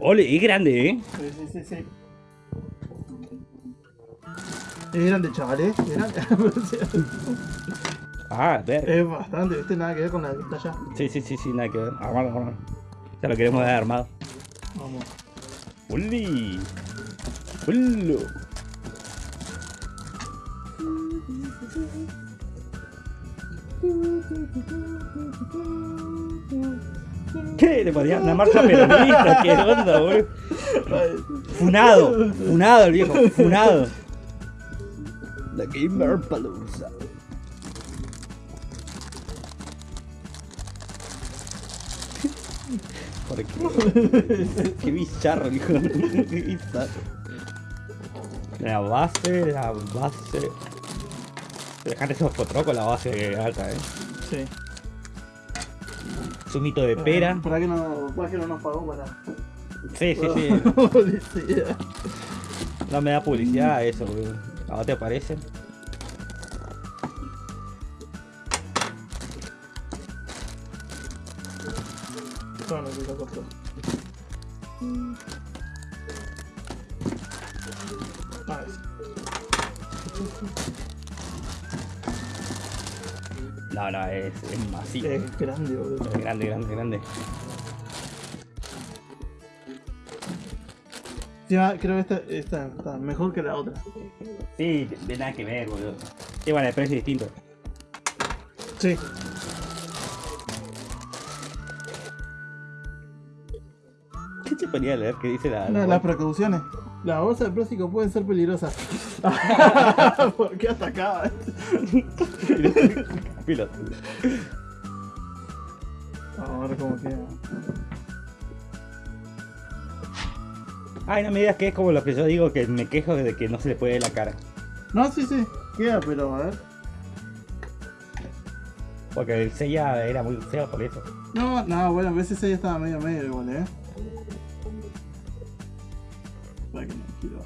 Ole, es grande, ¿eh? Sí, sí, sí, sí. Es grande, chaval, ¿eh? Es grande. Ah, ver. es bastante, ¿viste? Nada que ver con la que está allá. Sí, sí, sí, sí, nada que ver. Armado, armado. Ya lo queremos ver armado. Vamos. ¡Uli! ¡Ulo! ¿Qué? Le ponía una marcha peronista, ¿qué onda, boludo? Funado, funado el viejo, funado. La Gamer Palooza. ¿Por qué? Qué bizarro, hijo. Qué bizarro. La base, la base. Dejate esos con la base alta, eh. Sí. Zumito de pera. ¿Para qué no, para que no nos pagó para.? Sí, sí, sí. Publicidad. No me da publicidad eso, boludo. ¿A te parece? No, no, se lo costó. No, no, es, es masivo. Es grande, boludo. Es grande, grande, grande. Encima, creo que esta, esta está mejor que la otra. Sí, de nada que ver, boludo. Sí, bueno, el precio es distinto. Sí. ¿Qué te ponía a leer qué dice la... Las precauciones. Las bolsas de plástico pueden ser peligrosas. ¿Por qué atacaba? Piloto. Vamos a ver cómo queda. Ay, no me digas que es como lo que yo digo, que me quejo de que no se le puede ver la cara. No, sí, sí. Queda, pero a ver. Porque el sella era muy feo por eso. No, no, bueno, a veces ella estaba medio medio igual, eh. Para que no giro.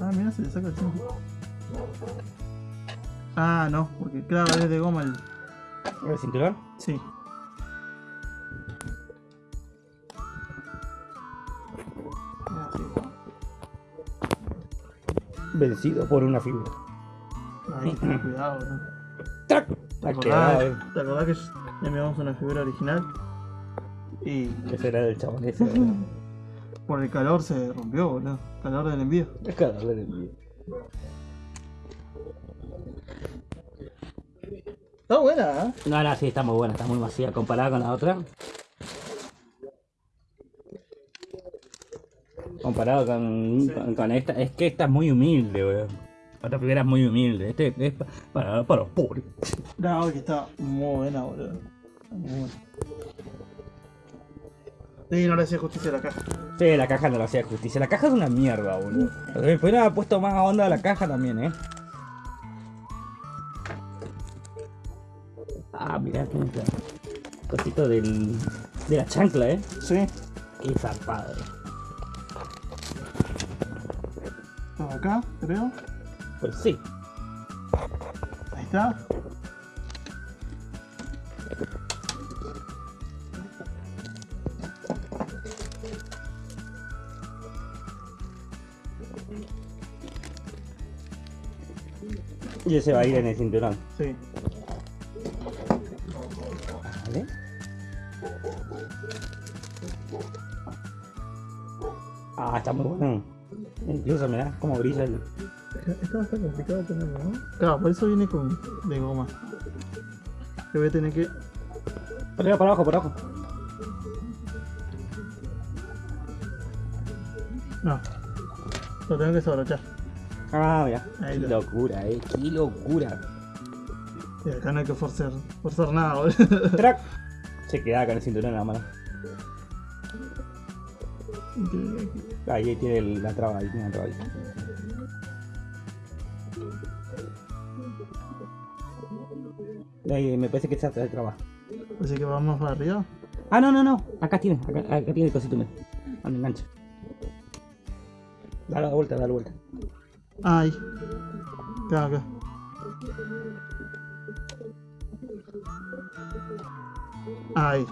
Ah, mira, se le saca el tiempo. Ah, no, porque claro, es de goma el. ¿El cinturón? Sí. Vencido por una fibra. Ahí, cuidado, ¿no? ¡Trac! ¿Te quedado, eh. acordás, ¿Te acordás que enviamos una figura original? Y Ese era el chabón ese. por el calor se rompió, boludo. Calor del envío. Es que darle de envío. Está buena, ¿eh? No, no, sí, está muy buena, está muy masiva comparada con la otra. Comparado con, con, con esta, es que esta es muy humilde, weón. La otra primera es muy humilde, este es pa- para, para los pobres. No, que está muy buena, boludo. Está muy buena. Sí, no le hacía justicia a la caja. Sí, la caja no le hacía justicia. La caja es una mierda, boludo. Podrían haber puesto más onda a la caja también, eh. Ah, tiene esta cosito del, de la chancla, eh. Sí. Qué zarpado. Estaba acá, creo. Pues sí. Ahí está. Y ese va a ir en el cinturón. Sí. Está muy bueno. Incluso me da como brilla el... Está bastante complicado ponerlo, ¿no? Claro, por eso viene con de goma. Que voy a tener que. Arriba, por abajo, por abajo. No. Lo tengo que desabrochar. Ah, mira. Ahí Qué locura, eh. Qué locura. Y acá no hay que forzar, forzar nada, boludo. ¡Trac! Se queda con el cinturón en la mano. Ahí tiene la traba, ahí tiene la traba. ahí. Ahí, me parece que está la traba. Así que vamos para arriba. Ah, no, no, no. Acá tiene, acá, acá tiene el cosito. Donde engancha. Dale la vuelta, dale la vuelta. Ah, ahí. Acá, acá. Ahí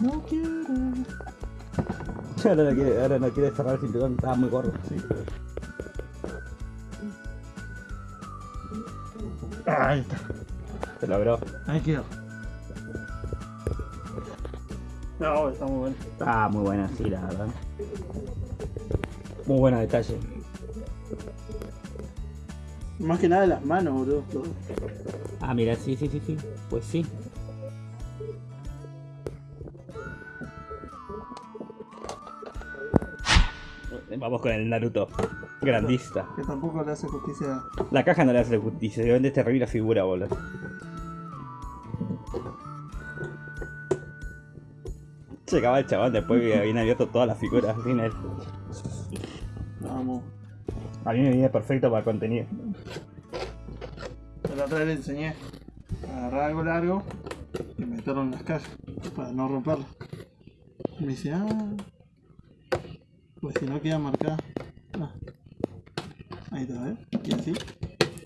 No quiero. Ahora no quiere, ahora no quiere cerrar el cinturón, estaba muy gordo. Ahí está. Se logró. Ahí quedó. No, está muy bueno. Ah, muy buena, sí, la verdad. Muy buena detalle. Más que nada las manos, boludo. Ah, mira, sí, sí, sí, sí. Pues sí. Vamos con el Naruto. Grandista. Que tampoco le hace justicia. La caja no le hace justicia, se vende terrible la figura, boludo. Llegaba el chabón después que habían abierto todas las figuras sin él. Vamos. A mí me viene perfecto para contenido. La otra vez le enseñé a agarrar algo largo y meterlo en las cajas para no romperlo. Me dice, ah, pues si no queda marcada. Ah. Ahí está, ¿ves? Y así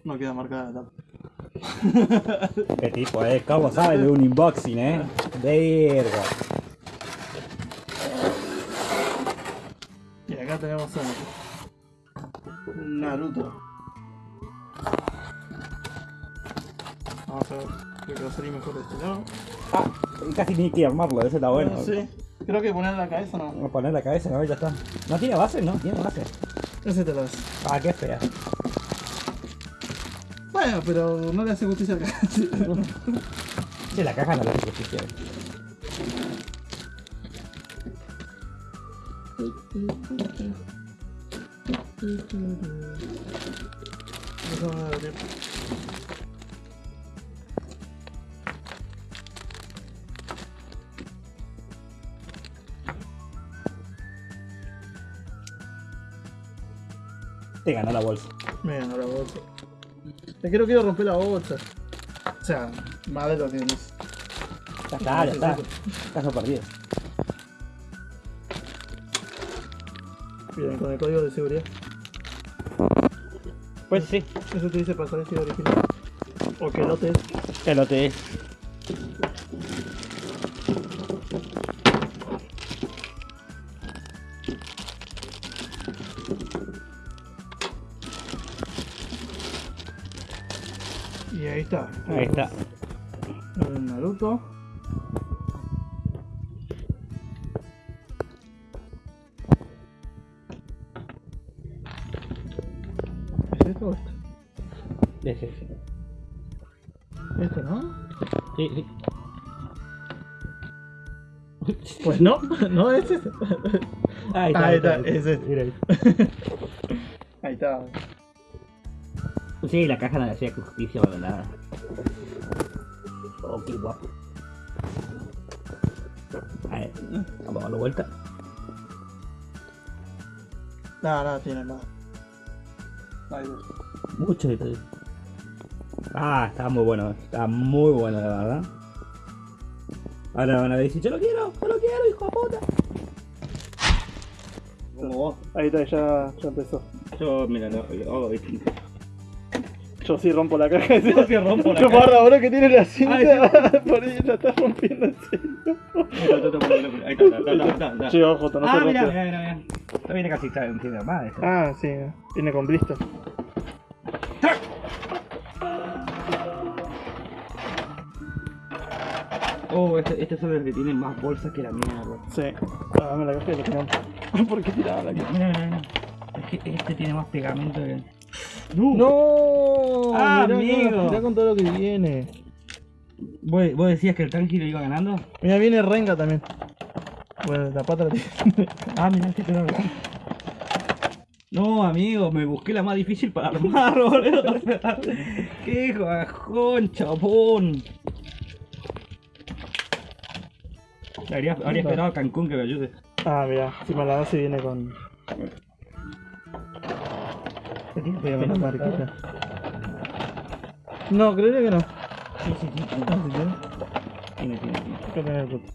no queda marcada la tapa. Qué tipo, eh. ¿Cómo sabe de un unboxing, eh? Verga. Y acá tenemos a Naruto. Vamos a ver, creo que va a salir mejor de este lado. Ah, casi ni que armarlo, eso está bueno. No sé, creo que poner la cabeza no. A poner la cabeza, no, ya está. No tiene base, no, tiene base. Ese te lo hace. Ah, qué fea. Bueno, pero no le hace justicia acá. Sí, la caja no le hace justicia. Te ganó la bolsa. Me ganó la bolsa. Es que no quiero romper la bolsa. O sea, más de lo es. Ya está, ya está. Caso perdido. Bien, con el código de seguridad. Pues sí. Eso te dice pasar el original. O que no te Que lo te es. Ahí está. Ahí está. El Naruto. ¿Es esto o esto? Ese, ese. Esto, ¿no? Sí, sí. Pues no, no es este. Ahí Ahí está, es este. Mira ahí. Ahí está. Sí, la caja no le hacía justicia para nada. Oh, qué guapo. A ver, vamos a darle vuelta. No, no, tiene. Ahí ves. Mucho detalle. Ah, está muy bueno, está muy bueno, la verdad. Ahora van a decir, yo lo quiero, yo lo quiero, hijo de puta. Como vos. Ahí está, ya, ya empezó. Yo, mira, lo, lo hago distinto. Yo sí rompo la caja. Yo sí rompo la caja. guarda, ahora que tiene la cinta, Ay, por ahí la está rompiendo en serio. Sí, ojo, no se Ah, mira, mira, mira. Esto viene casi está más esto. Ah, sí, viene con blister. Oh, este, este es el que tiene más bolsas que la mierda. Sí. Ah, dame la caja y lo tiramos. ¿Por qué tiraba la caja? Mira, mira, mira. Es que este tiene más pegamento que. ¡No! Ah, mirá, amigo. Mirá con todo lo que viene. ¿Vos, vos decías que el tanque lo iba ganando? Mira, viene Renga también. Bueno, la pata la tiene. Ah, mira, este te lo No, amigo, me busqué la más difícil para armar, boludo. Qué bajón, chabón. Habría, habría esperado a Cancún que me ayude. Ah, mira, encima la base viene con, Aquí se llama la marquita. No, creo que no. Sí, sí, sí. Tiene, tiene, tiene. el grupo.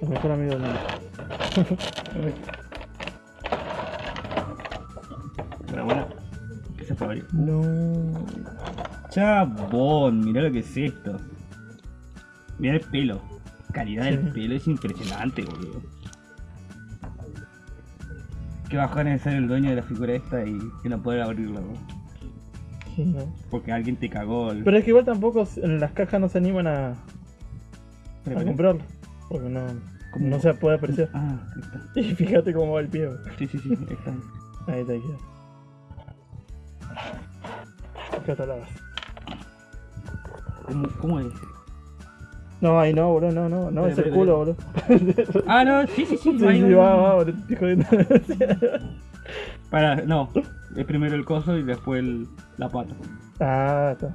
El mejor amigo del mundo. Pero bueno, ¿qué se fue abrir? No. Chabón, mira lo que es esto. Mira el pelo. Calidad sí. del pelo es impresionante, boludo. Qué bajón es ser el dueño de la figura esta y que no poder abrirla, bro. Sí, no. Porque alguien te cagó el... Pero es que igual tampoco en las cajas no se animan a, a comprarlo. Porque no, ¿Cómo? no se puede apreciar. Ah, ahí está. Y fíjate cómo va el pie. bro. Sí, sí, sí, ahí está. Ahí está, ahí está. Base. ¿Cómo, cómo es? No, ahí no, boludo, no, no, no, es el culo, boludo. Ah, no, sí, sí, sí. Sí, sí, va. va, jodiendo. Para, no. Es primero el coso y después el- la pata. ah, está.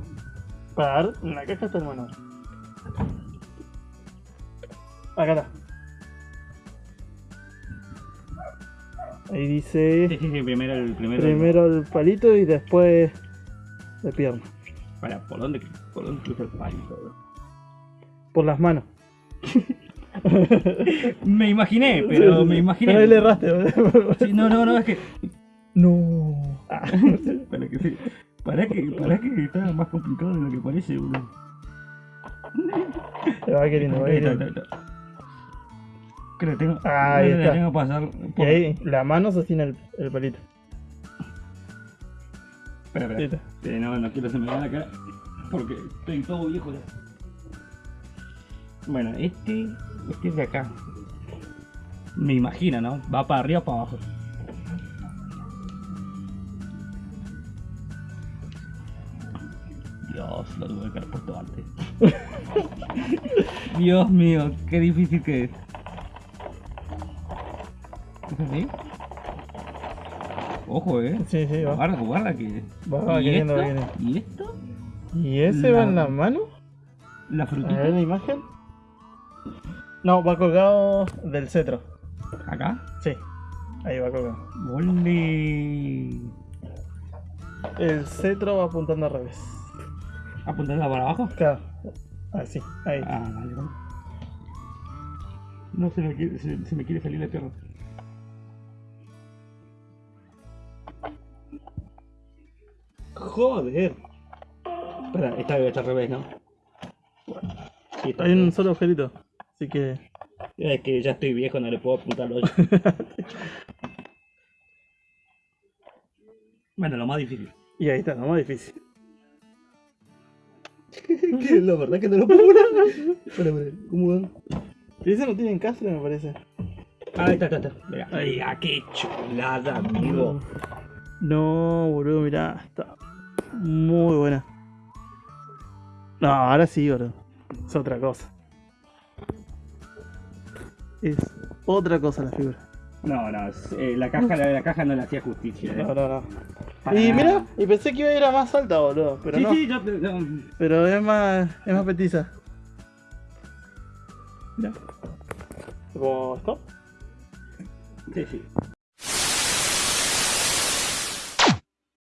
Para en la caja está el manual. Acá está. Ahí dice Sí, sí, sí, primero el primero. primero el palito y después la pierna. Para, ¿por dónde, por dónde cruza el palito, bro? Por las manos. Me imaginé, pero me imaginé. Pero ahí le erraste. Sí, no, no, no, es que. No. Ah. Para que sí. Para que, para que está más complicado de lo que parece, boludo. Se va queriendo, va queriendo. Creo que tengo. Ah, ahí está. Tengo que pasar. Y ahí la mano sostiene el, el palito. Espera, espera. no, no quiero que se me cara. Porque estoy todo viejo ya. Bueno, este. Este es de acá. Me imagino, ¿no? Va para arriba o para abajo. Dios, lo tuve que haber puesto antes. Dios mío, qué difícil que es. ¿Es así? Ojo, eh. Sí, sí, va. Guarda, guarda que. Va, va ¿Y esto? queriendo. ¿Y esto? ¿Y ese va en la mano? La A frutita. ver la imagen. No, va colgado del cetro. Acá. Sí, ahí va colgado. Ole. El cetro va apuntando al revés. ¿Apuntarla para abajo? Claro. Así, ahí. Ah, vale, vale. No se me quiere, se, se me quiere salir la pierna. Joder. Espera, esta debe estar al revés, ¿no? Sí, está Hay un solo agujerito. Así que. Es que ya estoy viejo, no le puedo apuntar los Bueno, lo más difícil. Y ahí está, lo más difícil. que la verdad que no lo puedo poner. Espera, espera, ¿cómo va? Y ese no tiene encastre, me parece. Ah, ahí está, está, está. Mira, ahí, ah, qué chulada, amigo. No, boludo, mirá. Está muy buena. No, ahora sí, boludo. Es otra cosa. Es otra cosa la figura. No, no, eh, la caja, la de la caja no le hacía justicia, eh. No, no, no. Para Y mira, y pensé que iba a ir a más alta, boludo. Pero sí, no. sí, yo, no, Pero es más, es más petiza. Mira. ¿Cómo esto? sí, sí.